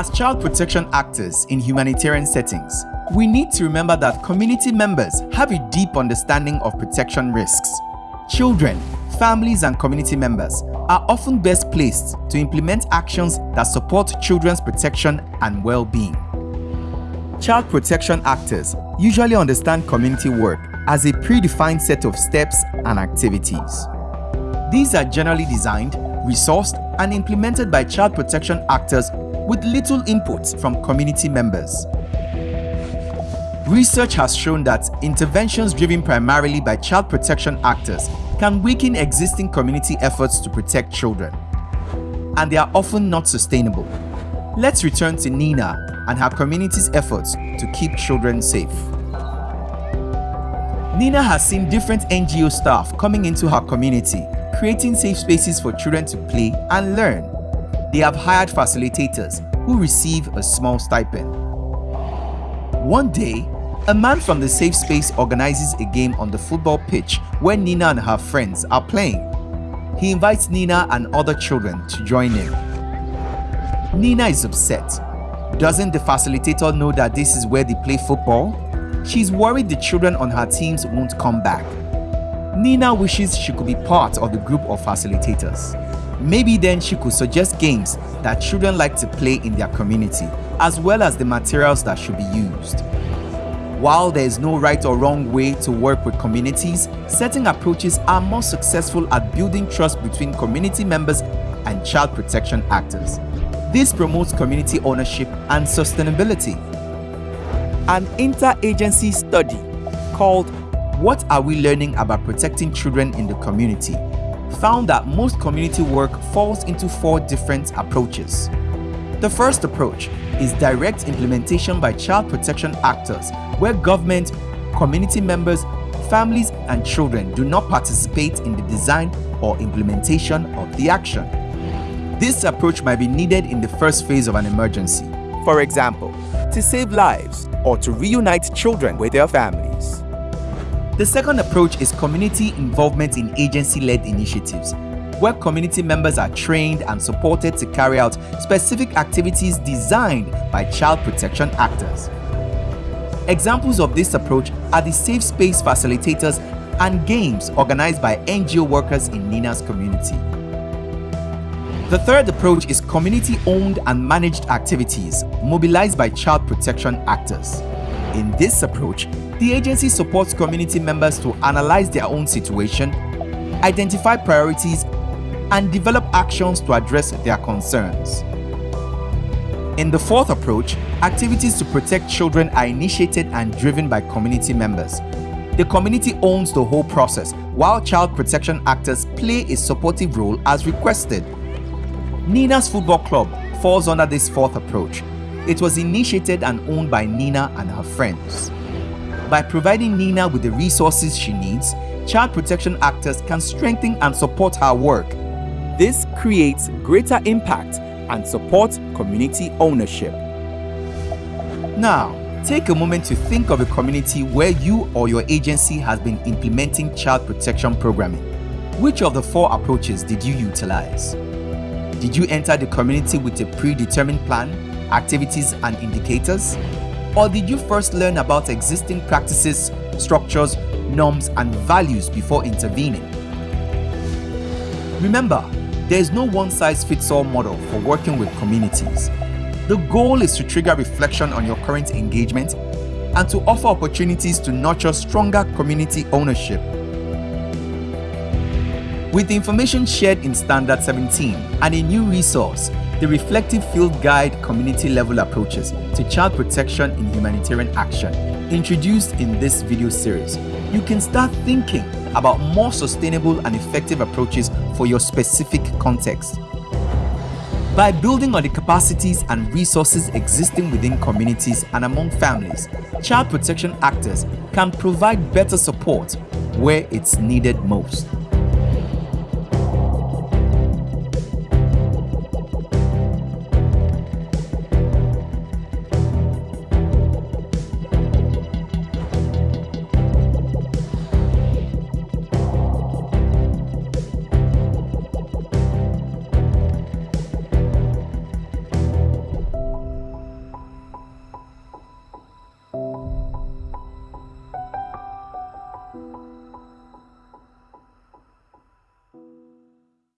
As child protection actors in humanitarian settings, we need to remember that community members have a deep understanding of protection risks. Children, families and community members are often best placed to implement actions that support children's protection and well-being. Child protection actors usually understand community work as a predefined set of steps and activities. These are generally designed, resourced and implemented by child protection actors with little input from community members. Research has shown that interventions driven primarily by child protection actors can weaken existing community efforts to protect children, and they are often not sustainable. Let's return to Nina and her community's efforts to keep children safe. Nina has seen different NGO staff coming into her community, creating safe spaces for children to play and learn they have hired facilitators who receive a small stipend. One day, a man from the safe space organizes a game on the football pitch where Nina and her friends are playing. He invites Nina and other children to join him. Nina is upset. Doesn't the facilitator know that this is where they play football? She's worried the children on her teams won't come back. Nina wishes she could be part of the group of facilitators. Maybe then she could suggest games that children like to play in their community, as well as the materials that should be used. While there is no right or wrong way to work with communities, certain approaches are more successful at building trust between community members and child protection actors. This promotes community ownership and sustainability. An interagency study called What Are We Learning About Protecting Children in the Community found that most community work falls into four different approaches. The first approach is direct implementation by child protection actors where government, community members, families and children do not participate in the design or implementation of the action. This approach might be needed in the first phase of an emergency. For example, to save lives or to reunite children with their families. The second approach is community involvement in agency-led initiatives, where community members are trained and supported to carry out specific activities designed by child protection actors. Examples of this approach are the safe space facilitators and games organized by NGO workers in Nina's community. The third approach is community-owned and managed activities mobilized by child protection actors. In this approach, the agency supports community members to analyze their own situation, identify priorities, and develop actions to address their concerns. In the fourth approach, activities to protect children are initiated and driven by community members. The community owns the whole process, while child protection actors play a supportive role as requested. Nina's Football Club falls under this fourth approach. It was initiated and owned by Nina and her friends. By providing Nina with the resources she needs, child protection actors can strengthen and support her work. This creates greater impact and supports community ownership. Now, take a moment to think of a community where you or your agency has been implementing child protection programming. Which of the four approaches did you utilize? Did you enter the community with a predetermined plan, activities and indicators? Or did you first learn about existing practices, structures, norms and values before intervening? Remember, there is no one-size-fits-all model for working with communities. The goal is to trigger reflection on your current engagement and to offer opportunities to nurture stronger community ownership. With the information shared in Standard 17 and a new resource, the Reflective Field Guide Community Level Approaches to Child Protection in Humanitarian Action, introduced in this video series, you can start thinking about more sustainable and effective approaches for your specific context. By building on the capacities and resources existing within communities and among families, child protection actors can provide better support where it's needed most.